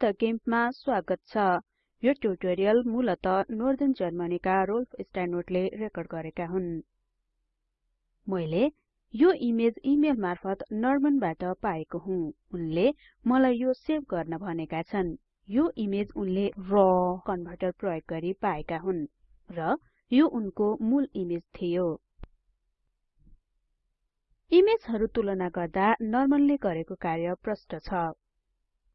संक्षिप्त गिम्पमा स्वागत छ। यो ट्युटोरियल मूलत नर्दर्न जर्मनीका रोल्फ स्टाइनवर्टले रेकर्ड गरेका हुन्। मैले यो इमेज इमेल मार्फत नर्मनबाट पाएको हुँ। उनले मलाई यो सेभ गर्न भनेका छन्। यो इमेज उनले र कन्भर्टर प्रयोग गरी पाएका हुन् र यो उनको मूल इमेज थियो। इमेजहरु तुलना गर्दा नर्मनले गरेको कार्य प्रष्ट छ।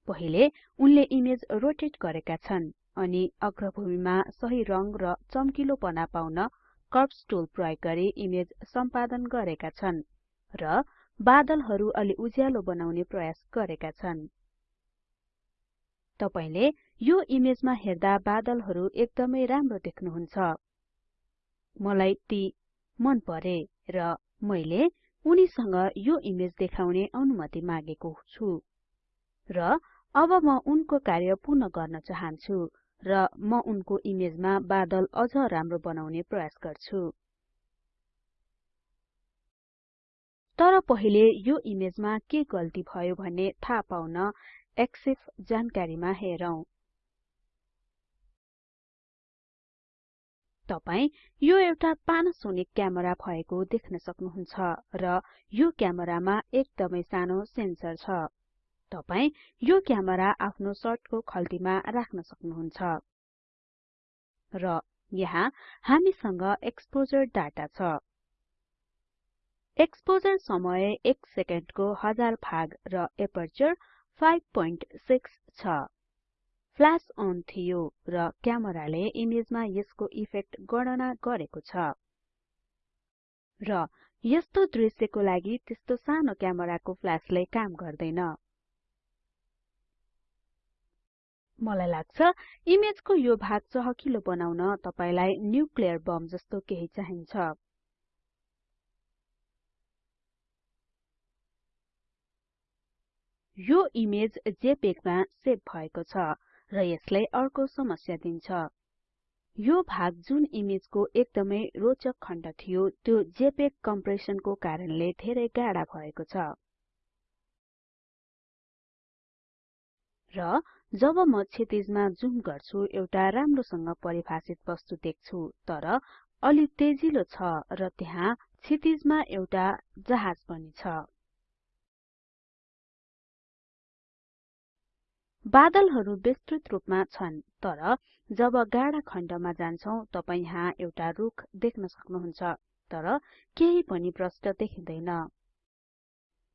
पहिले उनले इमेज रोटेट गरेका छन् अनि अग्रभूमिमा सही रंग र चम्किलोपना पाउन कर्व्स टुल प्रयोग गरी इमेज सम्पादन गरेका छन् र बादलहरु अलि उज्यालो बनाउने प्रयास गरेका छन्। तपाईले यो इमेजमा हेर्दा बादलहरु एकदमै राम्रो देख्नुहुन्छ। मलाई ती मन परे र मैले उनीसँग यो इमेज देखाउने अनुमति मागेको छु। र अब म उनको कार्य पूर्ण गर्न चाहन्छु र म उनको इमेजमा बादल अझ राम्रो बनाउने प्रयास गर्छु। तर पहिले यो इमेजमा के गल्ती भयो भन्ने थाहा पाउन एक्सिफ जानकारीमा हेरौं। तपाई यो एउटा पानासोनिक क्यामेरा भएको देख्न सक्नुहुन्छ र यो क्यामेरामा एकदमै सानो सेन्सर छ। तपाई यो क्यामेरा आफ्नो सर्टको खल्तीमा राख्न सक्नुहुन्छ। र यहाँ हामीसँग एक्सपोजर डाटा छ। एक्सपोजर समय 1 सेकेन्डको हजार भाग र एपर्चर 5.6 छ। फ्ल्याश अन थियो र क्यामेराले इमेजमा यसको इफेक्ट गणना गरेको छ। र यस्तो दृश्यको लागि त्यस्तो सानो क्यामेराको फ्ल्याशले काम गर्दैन। मलाई लाग्छ इमेजको यो भाग चहकिलो बनाउन तपाईलाई न्युक्लियर बम जस्तो केही चाहिन्छ। यो इमेज JPEG मा सेभ भएको छ र यसले अर्को समस्या दिन्छ। यो भाग जुन इमेजको एकदमै रोचक खण्ड थियो त्यो JPEG कम्प्रेसनको कारणले धेरै गाढा भएको छ। र जब म क्षितिजमा जुम गर्छु एउटा राम्रोसँग परिभाषित वस्तु देख्छु तर अलि तेजिलो छ र त्यहाँ क्षितिजमा एउटा जहाज पनि छ। बादलहरु विस्तृत रूपमा छन् तर जब गाढा खण्डमा जान्छौं तपाई यहाँ एउटा रुख देख्न सक्नुहुन्छ तर केही पनि प्रष्ट देखिँदैन।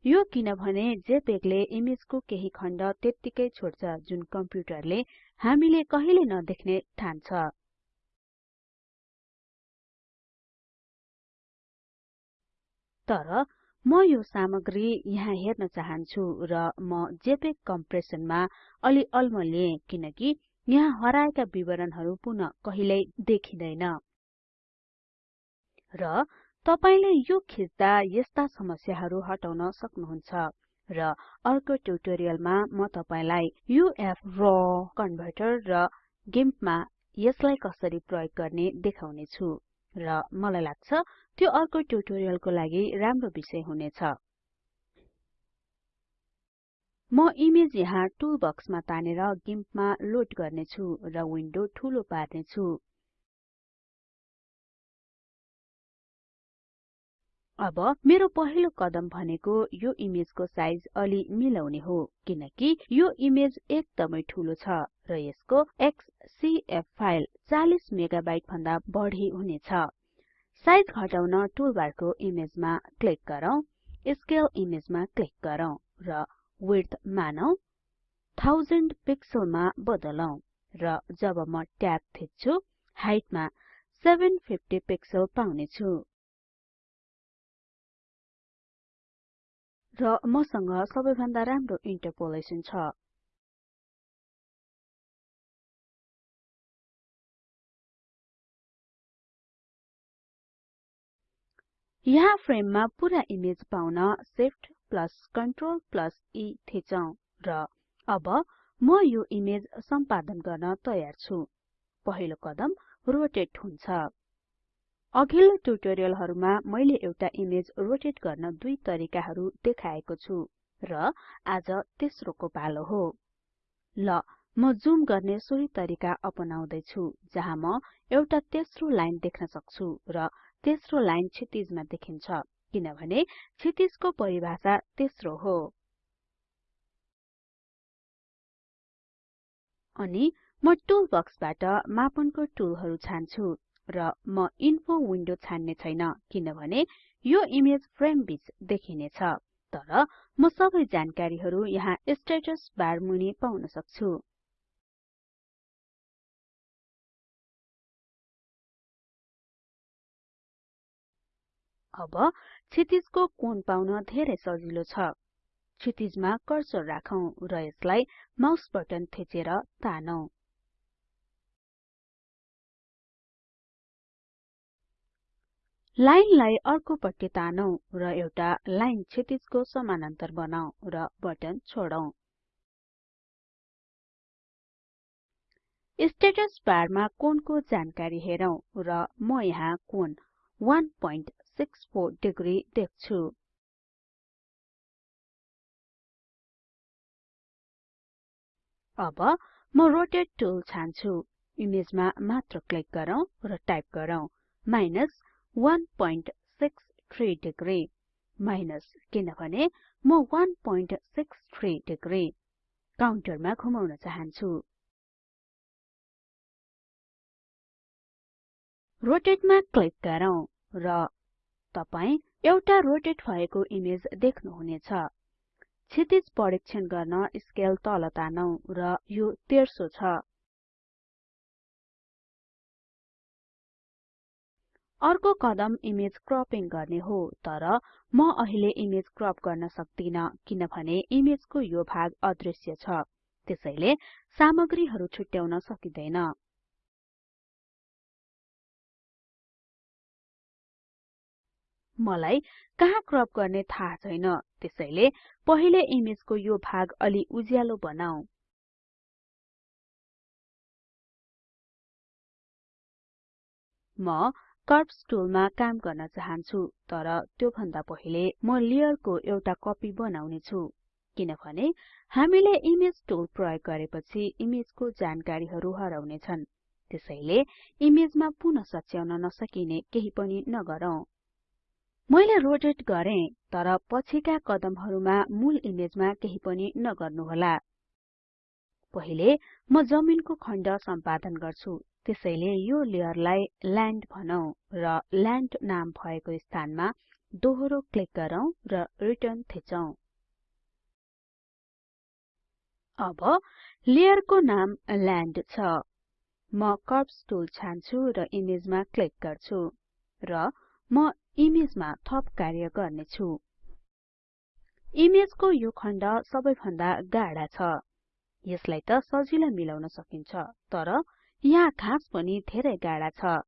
यो किनभने जेपेगले इमेजको केही खण्ड त्यत्तिकै छोड्छ जुन कम्प्युटरले हामीले कहिले नदेख्ने ठान्छ तर म यो सामग्री यहाँ हेर्न चाहन्छु र म जेपेग कम्प्रेसनमा अलि अल्मलिए किनकि यहाँ हराएका विवरणहरु पुनः कहिल्यै देखिँदैन। र तपाईले यो खिच्दा यस्ता समस्याहरु हटाउन सक्नुहुन्छ र अर्को ट्युटोरियलमा म तपाईलाई UFRAW कन्भर्टर र गिम्पमा यसलाई कसरी प्रयोग गर्ने देखाउने छु र मलाई लाग्छ त्यो अर्को ट्युटोरियलको लागि राम्रो विषय हुनेछ। म इमेज यहाँ टुल बक्समा तानेर गिम्पमा लोड गर्ने छु र विन्डो ठूलो पार्ने अब मेरो पहिलो कदम भनेको यो इमेजको साइज अलि मिलाउने हो किनकि यो इमेज एकदमै ठूलो छ र यसको एक्ससीएफ फाइल 40 मेगाबाइट भन्दा बढी हुनेछ। साइज घटाउन टुलबारको इमेजमा क्लिक गरौँ स्केल इमेजमा क्लिक गरौँ र विड्थ मानौ 1000 पिक्सलमा बदलौं र जब म ट्याब थिच्छु हाइटमा 750 पिक्सल पाउने र मसँग सबैभन्दा राम्रो इन्टरपोलेसन छ। यहाँ फ्रेममा पुरा इमेज पाउन Shift plus Ctrl plus E थिचौं र अब म यो इमेज सम्पादन गर्न तयार छु। पहिलो कदम रोटेट हुन्छ। अघिल्लो ट्युटोरियलहरुमा मैले एउटा इमेज रोटेट गर्न दुई तरिकाहरु देखाएको छु र आज तेस्रोको पालो हो। ल म जुम गर्ने सोही तरिका अपनाउँदै छु जहाँ म एउटा तेस्रो लाइन देख्न सक्छु र तेस्रो लाइन क्षितिजमा देखिन्छ किनभने क्षितिजको परिभाषा तेस्रो हो। अनि म टुल बक्सबाट मापनको टुलहरु छान्छु। र म इन्फो विन्डो छान्ने छैन किनभने यो इमेज फ्रेम बीच देखिनेछ तर म सबै जानकारीहरु यहाँ स्टेटस बार मुनि पाउन सक्छु। अब क्षितिजको कोण पाउन धेरै सजिलो छ। क्षितिजमा कर्सर राखौं र यसलाई माउस बटन थिचेर तानौं। लाइनलाई अर्को पट्टि तानौं र एउटा लाइन क्षितिजको समानान्तर बनाऊ र बटन छोडौं। स्टेटस बारमा कोणको जानकारी हेरौं र म यहाँ कोण 164 डिग्री देख्छु। अब म रोटेट टुल छान्छु। इमेजमा मात्र क्लिक गरौँ र टाइप गरौँ। माइनस 163 डिग्री माइनस किनभने म 163 डिग्री काउन्टरमा घुमाउन चाहन्छु। रोटेटमा क्लिक गरौँ र तपाई एउटा रोटेट भएको इमेज देख्नुहुनेछ। क्षितिज परीक्षण गर्न स्केल तल तानौं र यो तेर्सो छ। अर्को कदम इमेज क्रपिङ गर्ने हो तर म अहिले इमेज क्रप गर्न सक्दिन किनभने इमेजको यो भाग अदृश्य छ त्यसैले सामग्रीहरु छुट्याउन सकिदैन। मलाई कहाँ क्रप गर्ने थाहा छैन त्यसैले पहिले इमेजको यो भाग अलि उज्यालो बनाऊ। म कर्व्स टुलमा काम गर्न चाहन्छु तर त्यो भन्दा पहिले म लेयरको एउटा कपी बनाउने छु। किनभने हामीले इमेज टुल प्रयोग गरेपछि इमेजको जानकारीहरु हराउने छन् त्यसैले इमेजमा पुनः सच्याउन नसकिने केही पनि नगरौँ। मैले रोटेट गरे तर पछिका कदमहरुमा मूल इमेजमा केही पनि नगर्नुहोला। पहिले म जमिनको खण्ड सम्पादन गर्छु। त्यसैले यो लेयरलाई ल्यान्ड भनौं र ल्यान्ड नाम भएको स्थानमा दोहोरो क्लिक गरौँ र रिटर्न थिचौं। अब लेयरको नाम ल्यान्ड छ। म कर्व्स टुल छान्छु र इमेजमा क्लिक गर्छु र म इमेजमा थप कार्य गर्ने छु इमेजको यो खण्ड सबैभन्दा गाढा छ। यसलाई त सजिलै मिलाउन सकिन्छ तर यहाँ घाँस पनि धेरै गाढा छ।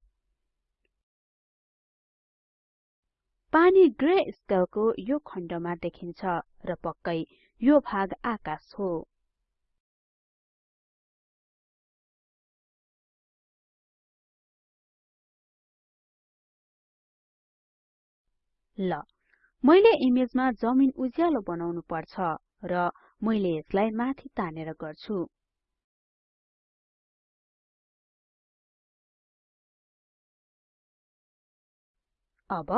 पानी ग्रे स्केलको यो खण्डमा देखिन्छ र पक्कै यो भाग आकाश हो। ल मैले इमेजमा जमिन उज्यालो बनाउनु पर्छ र मैले यसलाई माथि तानेर गर्छु। अब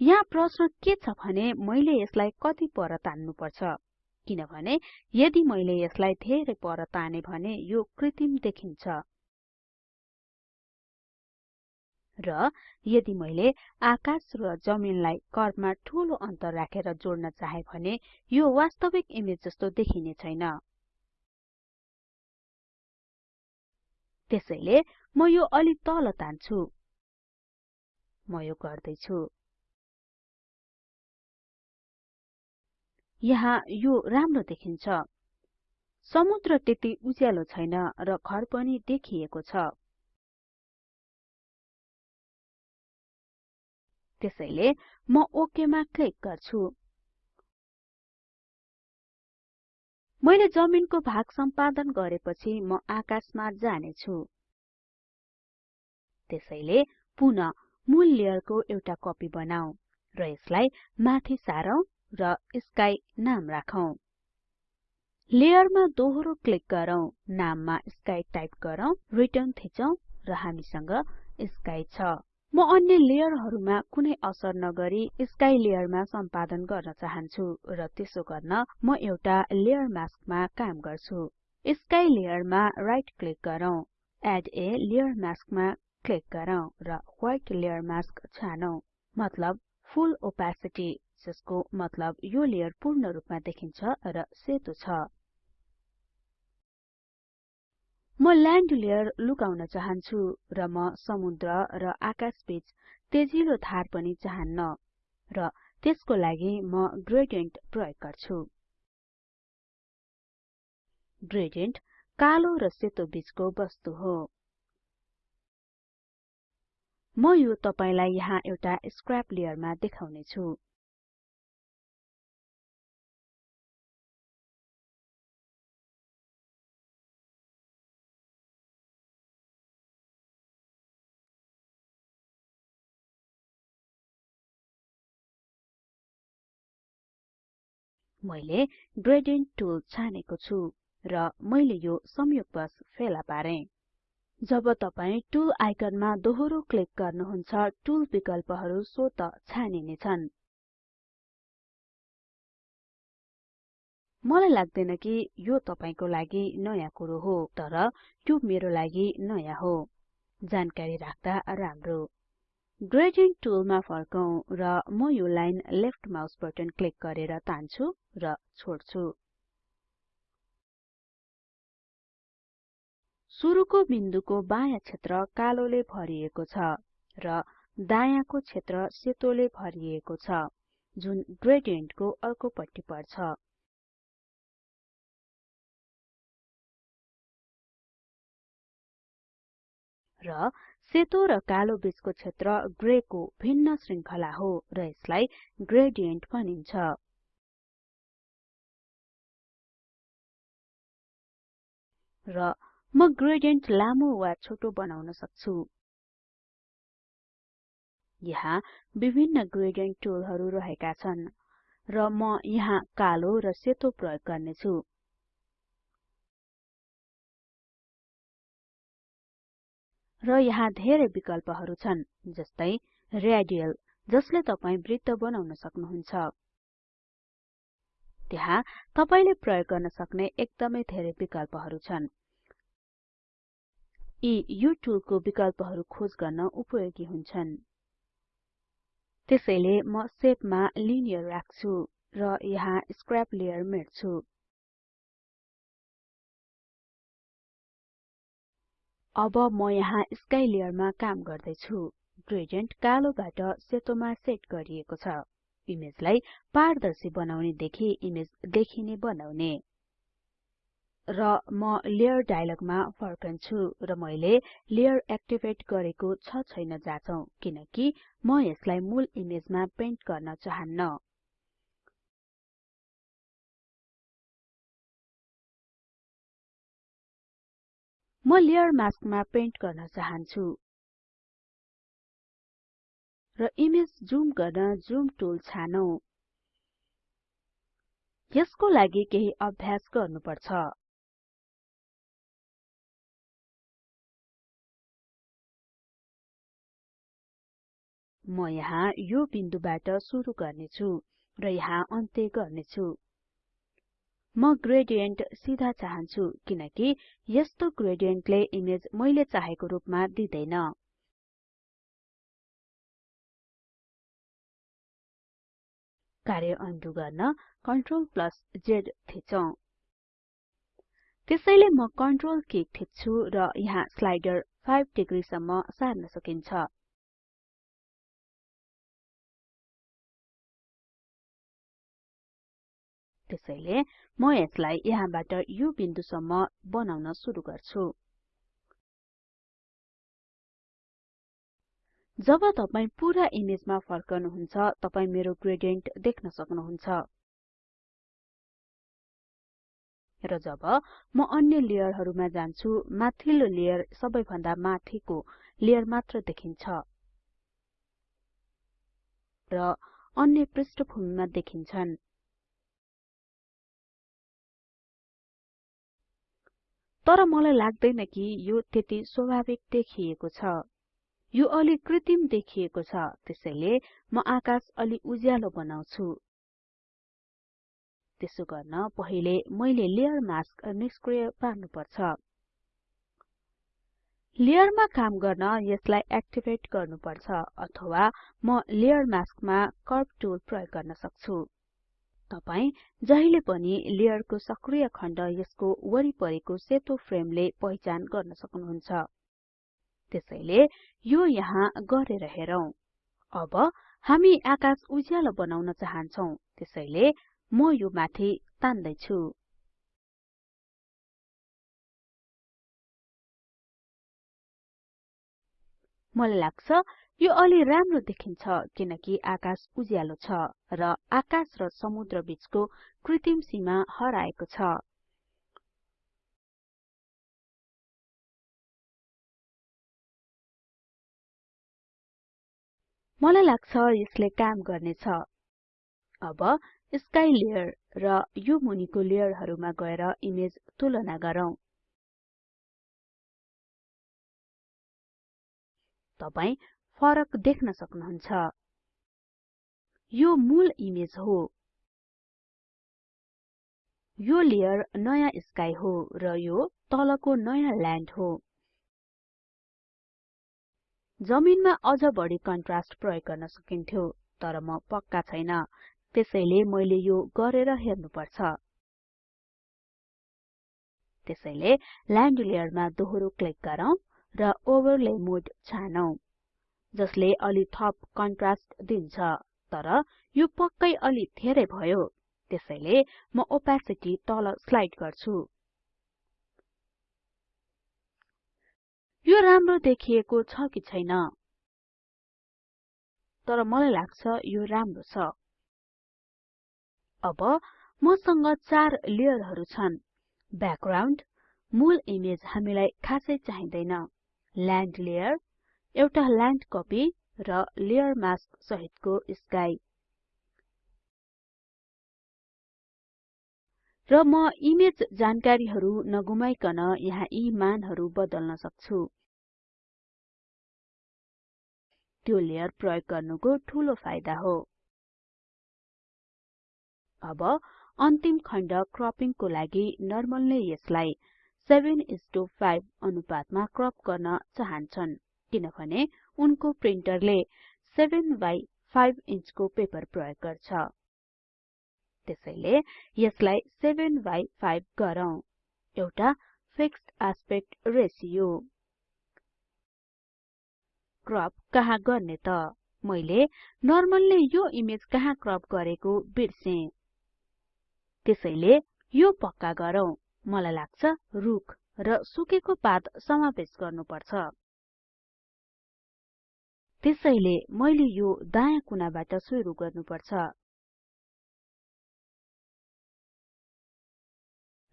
यहाँ प्रश्न के छ भने मैले यसलाई कति पर तान्नु पर्छ किनभने यदि मैले यसलाई धेरै पर ताने भने यो कृत्रिम देखिन्छ। र यदि मैले आकाश र जमिनलाई कर्वमा ठूलो अन्तर राखेर जोड्न चाहे भने यो वास्तविक इमेज जस्तो देखिने छैन। त्यसैले म यो अलि तल तान्छु। म यो गर्दै छु यहाँ यो राम्रो देखिन्छ। समुद्र त्यति उज्यालो छैन र घर पनि देखिएको छ। त्यसैले म ओके मा क्लिक गर्छु। मैले जमिनको भाग सम्पादन गरेपछि म आकाशमा जाने छु त्यसैले पुनः मूल लेयरको एउटा कपी बनाऊ र यसलाई माथि सारौं र स्काई नाम राखौं। लेयरमा दोहोरो क्लिक गरौँ नाममा स्काई टाइप गरौँ रिटर्न थिचौं र हामीसँग स्काई छ। म अन्य लेयरहरुमा कुनै असर नगरी स्काई लेयरमा सम्पादन गर्न चाहन्छु र त्यसो गर्न म एउटा लेयर मास्कमा काम गर्छु। स्काई लेयरमा राइट क्लिक गरौँ एड a लेयर मास्कमा क्लिक गरौँ र व्हाइट लेयर मास्क छानौं। मतलब फुल ओपेसिटी जसको मतलब यो लेयर पूर्ण रूपमा देखिन्छ र सेतो छ। म ल्यान्ड लेयर लुकाउन चाहन्छु र म समुद्र र आकाश बीच तेजिलो धार पनि चाहन्न र त्यसको लागि म ग्रेडियन्ट प्रयोग गर्छु। ग्रेडियन्ट कालो र सेतो बीचको वस्तु हो। म यो तपाईलाई यहाँ एउटा स्क्रैप लेयरमा देखाउने छु मैले ग्रेडियन्ट टुल छानेको छु र मैले यो संयोगवश फेला पारे। जब तपाई टुल आइकनमा दोहोरो क्लिक गर्नुहुन्छ टुल विकल्पहरु स्वत छानिने छन् मलाई लाग्दैन कि यो तपाईको लागि नयाँ कुरो हो तर त्यो मेरो लागि नयाँ हो। जानकारी राख्दा राम्रो। ग्रेडियन्ट टुलमा फर्कौं र म यो line left mouse button click गरेर तान्छु र छोड्छु। सुरुको बिन्दुको बायाँ क्षेत्र कालोले भरिएको छ र दायाँको क्षेत्र सेतोले भरिएको छ जुन ग्रेडियन्टको अर्कोपट्टि पर्छ। र सेतो र कालो बीचको क्षेत्र ग्रे को भिन्न श्रृंखला हो र यसलाई ग्रेडियन्ट भनिन्छ। र म ग्रेडियन्ट लामो वा छोटो बनाउन सक्छु। यहाँ विभिन्न ग्रेडियन्ट टुलहरु रहेका छन् र म यहाँ कालो र सेतो प्रयोग गर्ने छु र यहाँ धेरै विकल्पहरु छन् जस्तै रेडियल जसले तपाई वृत्त बनाउन सक्नुहुन्छ। त्यहाँ तपाईले प्रयोग गर्न सक्ने एकदमै धेरै विकल्पहरु छन्। यी यो टुलको विकल्पहरु खोज गर्न उपयोगी हुन्छन्। त्यसैले म शेपमा लिनियर राख्छु र यहाँ स्क्रैप लेयर मेट्छु। अब म यहाँ स्काई लेयरमा काम गर्दै छु ग्रेडियन्ट कालोबाट सेतोमा सेट गरिएको छ। इमेजलाई पारदर्शी बनाउने देखि इमेज देखिने बनाउने। र म लेयर डायलगमा फर्कन्छु र मैले लेयर एक्टिभेट गरेको छ छैन जाचौं किनकि म यसलाई मूल इमेजमा पेन्ट गर्न चाहन्न। म लेयर मास्कमा पेन्ट गर्न चाहन्छु। र इमेज जुम गर्न जुम टुल छानौं। यसको लागि केही अभ्यास गर्नुपर्छ। म यहाँ यो बिन्दुबाट सुरु गर्नेछु र यहाँ अन्त्य गर्नेछु। म ग्रेडियन्ट सिधा चाहन्छु किनकि यस्तो ग्रेडियन्टले इमेज मैले चाहेको रूपमा दिदैन। कार्य अन्डु गर्न कन्ट्रोल प्लस Z थिचौं। त्यसैले म कन्ट्रोल की थिच्छु र यहाँ स्लाइडर 5 डिग्री सम्म सार्न सकिन्छ। त्यसैले म यसलाई यहाँबाट यो बिन्दुसम्म बनाउन सुरु गर्छु। जब तपाई पूरा इमेजमा फर्कनुहुन्छ तपाई मेरो ग्रेडियन्ट देख्न सक्नुहुन्छ। र जब म अन्य लेयरहरुमा जान्छु माथिल्लो लेयर सबैभन्दा माथिको लेयर मात्र देखिन्छ। र अन्य पृष्ठभूमिमा देखिन्छन्। तर मलाई लाग्दैन कि यो त्यति स्वाभाविक देखिएको छ। यो अलि कृत्रिम देखिएको छ त्यसैले म आकाश अलि उज्यालो बनाउँछु। त्यसो गर्न पहिले मैले लेयर मास्क निष्क्रिय पार्नुपर्छ। लेयरमा काम गर्न यसलाई एक्टिभेट गर्नुपर्छ अथवा म लेयर मास्कमा कर्व टुल प्रयोग गर्न सक्छु। तपाई जहिले पनि लेयरको सक्रिय खण्ड यसको वरिपरिको सेतो फ्रेमले पहिचान गर्न सक्नुहुन्छ। त्यसैले यो यहाँ गरेर हेरौं। अब हामी आकाश उज्यालो बनाउन चाहन्छौं त्यसैले म यो माथि तान्दै छु मलाई लाग्छ यो अलि राम्रो देखिन्छ किनकि आकाश उज्यालो छ र आकाश र समुद्र बीचको कृत्रिम सीमा हराएको छ। मलाई लाग्छ यसले काम गर्नेछ। अब स्काई लेयर र यो मुनिको लेयरहरुमा गएर इमेज तुलना गरौँ। तपाई फरक देख्न सक्नुहुन्छ। यो मूल इमेज हो। यो लेयर नयाँ स्काई हो र यो तलको नयाँ ल्यान्ड हो। जमिनमा अझ बढी कन्ट्रास्ट प्रयोग गर्न सकिन्थ्यो तर म पक्का छैन। त्यसैले मैले यो गरेर हेर्नुपर्छ। त्यसैले ल्यान्ड लेयरमा दोहोरो क्लिक गरौँ। र ओभरले मोड छानौं जसले अलि थप कन्ट्रास्ट दिन्छ। तर यो पक्कै अलि धेरै भयो। त्यसैले म ओपेसिटी तल स्लाइड गर्छु। यो राम्रो देखिएको छ कि छैन? तर मलाई लाग्छ यो राम्रो छ। अब मसँग चार लेयरहरु छन्। ब्याकग्राउन्ड मूल इमेज हामीलाई खासै चाहिँदैन। ल्यान्ड लेयर एउटा ल्यान्ड कपी र लेयर मास्क सहितको स्काई र म इमेज जानकारीहरु नगुमाइकन यहाँ यी मानहरु बदल्न सक्छु। त्यो लेयर प्रयोग गर्नुको ठूलो फाइदा हो। अब अन्तिम खण्ड क्रपिङको लागि नर्मलले यसलाई 7:5 अनुपातमा क्रप गर्न चाहन्छन् किनभने उनको प्रिन्टरले 7 बाइ 5 इन्चको पेपर प्रयोग गर्छ। त्यसैले यसलाई 7 बाइ 5 गरौँ। एउटा फिक्स्ड एस्पेक्ट रेशियो क्रप कहाँ गर्ने त? मैले नर्मलले यो इमेज कहाँ क्रप गरेको बिर्से। त्यसैले यो पक्का गरौँ। मलाई लाग्छ रुख र सुकेको पात समावेश गर्नुपर्छ। त्यसैले मैले यो दायाँ कुनाबाट सुरु गर्नुपर्छ।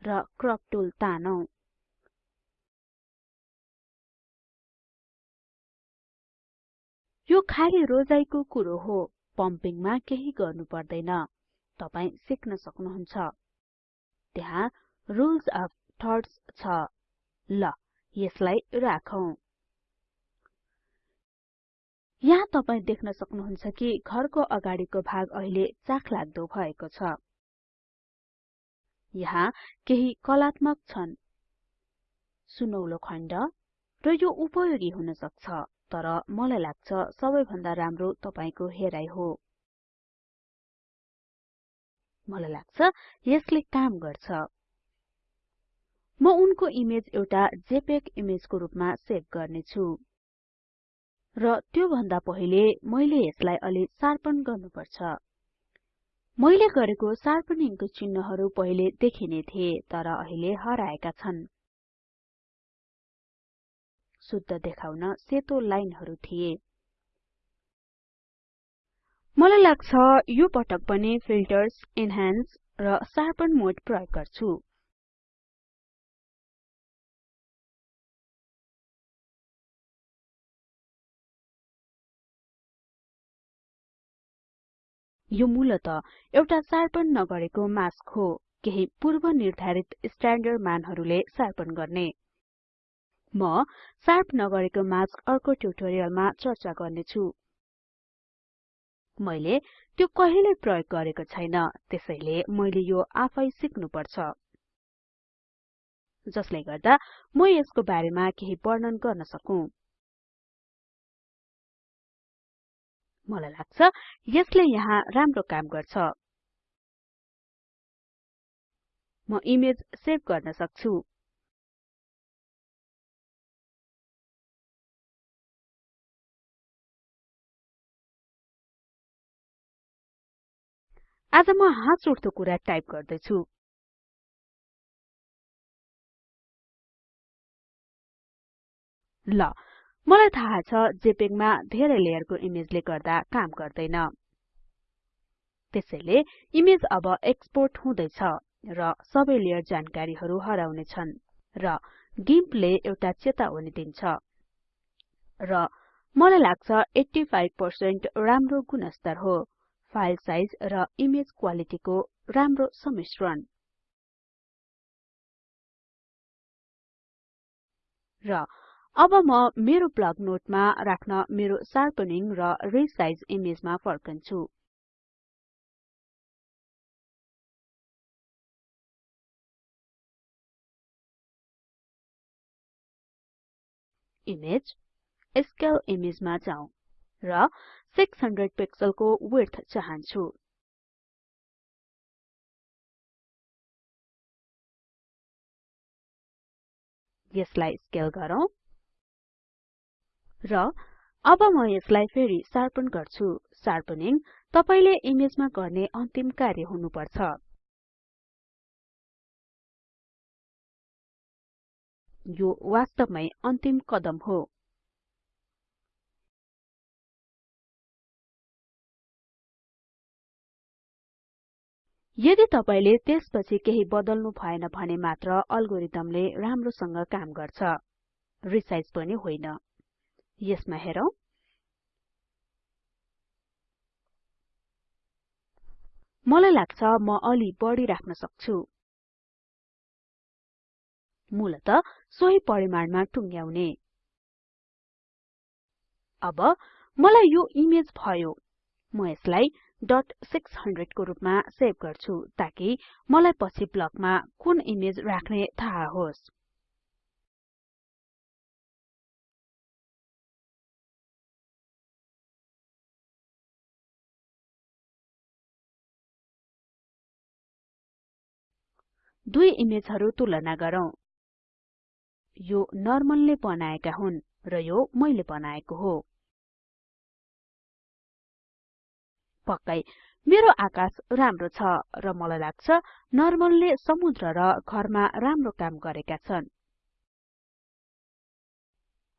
र क्रप टुल तानौं। यो खाली रोजाइको कुरो हो पम्पिङमा केही गर्नु पर्दैन तपाई सिक्न सक्नुहुन्छ। त्यहाँ रुल्स अफ थर्ड्स छ। ल यसलाई राखौं। यहाँ तपाई देख्न सक्नुहुन्छ कि घरको अगाडिको भाग अहिले चाखलाग्दो भएको छ। यहाँ केही कलात्मक छन्। सुनौलो खण्ड र यो उपयोगी हुन सक्छ तर मलाई लाग्छ सबैभन्दा राम्रो तपाईको हेराइ हो। मलाई लाग्छ यसले काम गर्छ। म उनको इमेज एउटा जेपेग इमेजको रूपमा सेभ गर्नेछु। र त्यो भन्दा पहिले मैले यसलाई अलि शार्पन गर्नुपर्छ। मैले गरेको शार्पनिङको चिन्हहरू पहिले देखिने थिए तर अहिले हराएका छन्। शुद्ध देखाउन सेतो लाइनहरू थिए। मलाई लाग्छ यो पटक पनि फिल्टर्स इन्हान्स र शार्पन मोड प्रयोग गर्छु। यो मूलत एउटा शार्पन नगरेको मास्क हो। केही पूर्व निर्धारित स्ट्याण्डर्ड मानहरुले शार्पन गर्ने। म शार्प नगरेको मास्क अर्को ट्युटोरियलमा चर्चा गर्ने छु मैले त्यो कहिल्यै प्रयोग गरेको छैन त्यसैले मैले यो आफै सिक्नु पर्छ जसले गर्दा म यसको बारेमा केही वर्णन गर्न सकूं। मलाई लाग्छ यसले यहाँ राम्रो काम गर्छ। म इमेज सेभ गर्न सक्छु। आज म हाँस उठ्दो कुरा टाइप गर्दैछु। ल मलाई थाहा छ JPEG मा धेरै लेयरको इमेजले गर्दा काम गर्दैन। त्यसैले इमेज अब एक्सपोर्ट हुँदैछ र सबै लेयर जानकारीहरु हराउने छन् र गिम्पले एउटा चेतावनी दिन्छ। र मलाई लाग्छ 85% राम्रो गुणस्तर हो फाइल साइज र इमेज क्वालिटीको राम्रो सम्मिश्रण। र अब म मेरो ब्लग नोटमा राख्न मेरो शार्पनिङ र रिसाइज इमेजमा फर्कन्छु। इमेज स्केल इमेजमा जाउँ र 600 पिक्सलको विड्थ चाहन्छु। यसलाई स्केल गरौँ। र अब म यसलाई फेरि शार्पन गर्छु। शार्पनिङ तपाईले इमेजमा गर्ने अन्तिम कार्य हुनुपर्छ। यो वास्तवमै अन्तिम कदम हो। यदि तपाईले त्यसपछि केही बदल्नु भएन भने मात्र अल्गोरिदमले राम्रोसँग काम गर्छ। रिसाइज पनि होइन। यसमा हेरौं। मलाई लाग्छ म अलि बढी राख्न सक्छु। मूलत सोही परिमाणमा टुङ्ग्याउने। अब मलाई यो इमेज भयो। म यसलाई .600 को रूपमा सेभ गर्छु ताकि मलाई पछि ब्लकमा कुन इमेज राख्ने थाहा होस्। दुई इमेजहरु तुलना गरौँ। यो नर्मलले बनाएका हुन् र यो मैले बनाएको हो। पक्कै मेरो आकाश राम्रो छ र मलाई लाग्छ नर्मलले समुद्र र घरमा राम्रो काम गरेका छन्।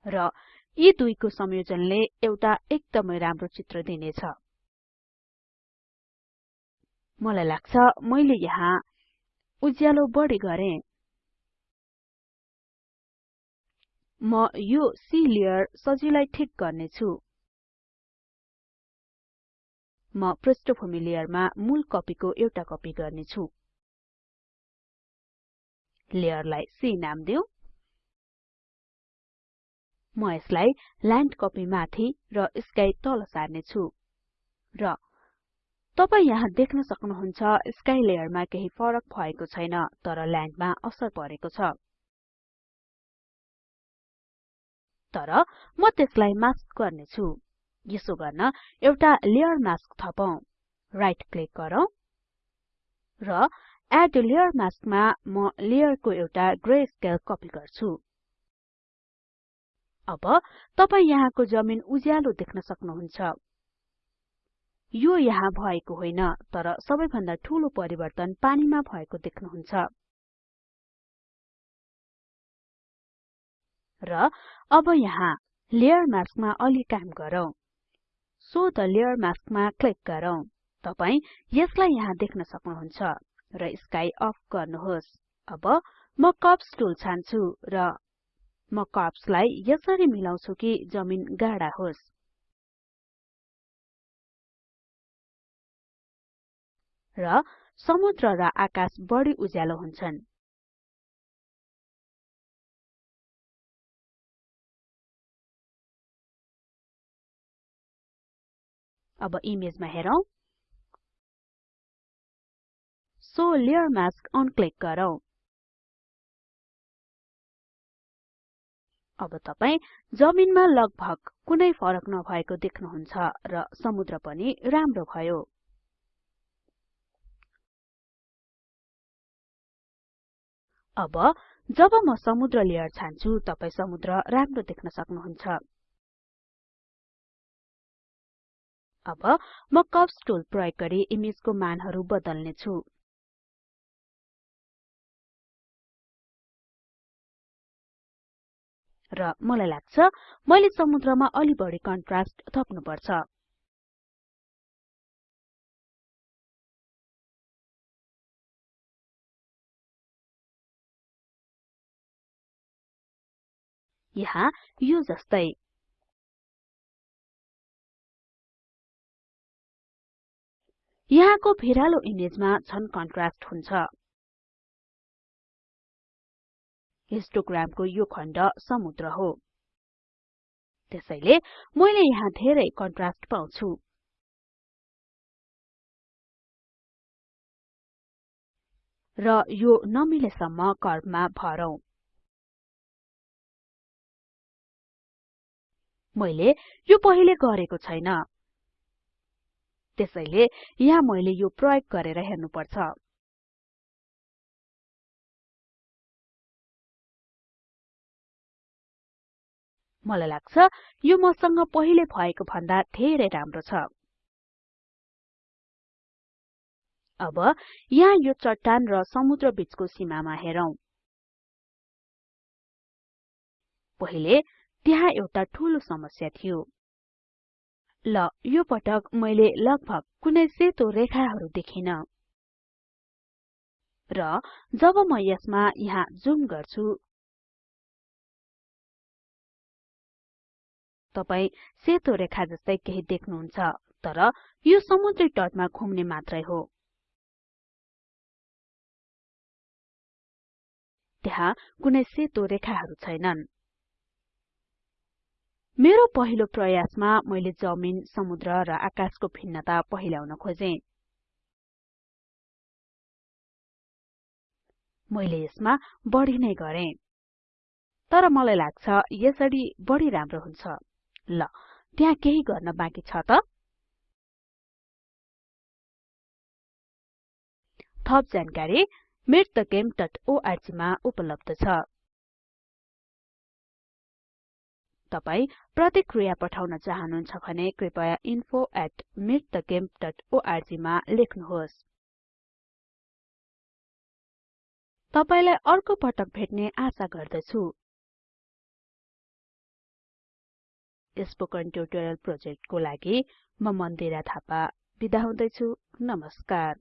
र यी दुईको संयोजनले एउटा एकदमै राम्रो चित्र दिनेछ। मलाई लाग्छ मैले यहाँ उज्यालो बढी गरे। म यो सी लेयर सजिलै ठिक गर्ने छु म पृष्ठभूमि लेयरमा मूल कपीको एउटा कपी गर्ने छु लेयरलाई सी नाम दिऊ म यसलाई ल्यान्ड कपी माथि र स्काई तल सार्ने छु र तपाई यहाँ देख्न सक्नुहुन्छ स्काई लेयरमा केही फरक भएको छैन तर ल्यान्डमा असर परेको छ। तर म त्यसलाई मास्क गर्ने छु यसो गर्न एउटा लेयर मास्क थपौं राइट क्लिक गरौँ। र एड लेयर मास्कमा म लेयरको एउटा ग्रे स्केल कपी गर्छु। अब तपाई यहाँको जमिन उज्यालो देख्न सक्नुहुन्छ। यो यहाँ भएको होइन तर सबैभन्दा ठूलो परिवर्तन पानीमा भएको देख्नुहुन्छ। र अब यहाँ लेयर मास्कमा अलि काम गरौँ। सो द लेयर मास्कमा क्लिक गरौँ। तपाई यसलाई यहाँ देख्न सक्नुहुन्छ र स्काई अफ गर्नुहोस्। अब म कर्व्स टुल छान्छु र म कर्व्सलाई यसरी मिलाउँछु कि जमिन गाढा होस्। र समुद्र र आकाश बढी उज्यालो हुन्छन्। अब इमेजमा हेरौं। So layer mask on click गरौँ। अब तपाई जमिनमा लगभग कुनै फरक नभएको देख्नुहुन्छ र समुद्र पनि राम्रो भयो। अब जब म समुद्र लेयर छान्छु तपाई समुद्र राम्रो देख्न सक्नुहुन्छ। अब म कर्व्स टुल प्रयोग गरी इमेजको मानहरु बदल्ने छु र मलाई लाग्छ मैले समुद्रमा अलि बढी कन्ट्रास्ट थप्नुपर्छ। यहाँ यो जस्तै। यहाँको भिरालो इमेजमा झन कन्ट्रास्ट हुन्छ। हिस्टोग्रामको यो खण्ड समुद्र हो। त्यसैले मैले यहाँ धेरै कन्ट्रास्ट पाउँछु। र यो नमिलेसम्म कर्वमा भरौं। मैले यो पहिले गरेको छैन। त्यसैले यहाँ मैले यो प्रयोग गरेर हेर्नुपर्छ। मलाई लाग्छ यो मसँग पहिले भएको भन्दा धेरै राम्रो छ। अब यहाँ यो चट्टान र समुद्र बीचको सीमामा हेरौं। पहिले त्यहाँ एउटा ठूलो समस्या थियो। ल यो पटक मैले लगभग कुनै सेतो रेखाहरू देखिन। र जब म यसमा यहाँ जुम गर्छु। तपाई सेतो रेखा जस्तै केही देख्नुहुन्छ तर यो समुद्री तटमा घुम्ने मात्रै हो। त्यहाँ कुनै सेतो रेखाहरू छैनन्। मेरो पहिलो प्रयासमा मैले जमिन समुद्र र आकाशको भिन्नता पहिल्याउन खोजे। मैले यसमा बढी नै गरे। तर मलाई लाग्छ यसरी बढी राम्रो हुन्छ। ल त्यहाँ केही गर्न बाँकी छ त? थप जानकारी meetthegame.org मा उपलब्ध छ। तपाई प्रतिक्रिया पठाउन चाहनुहुन्छ भने कृपया info@meetthegame.org मा लेख्नुहोस्। तपाईलाई अर्को पटक भेट्ने आशा गर्दछु। स्पोकन ट्युटोरियल प्रोजेक्टको लागि म मन्दिरा थापा। बिदा हुँदैछु। नमस्कार।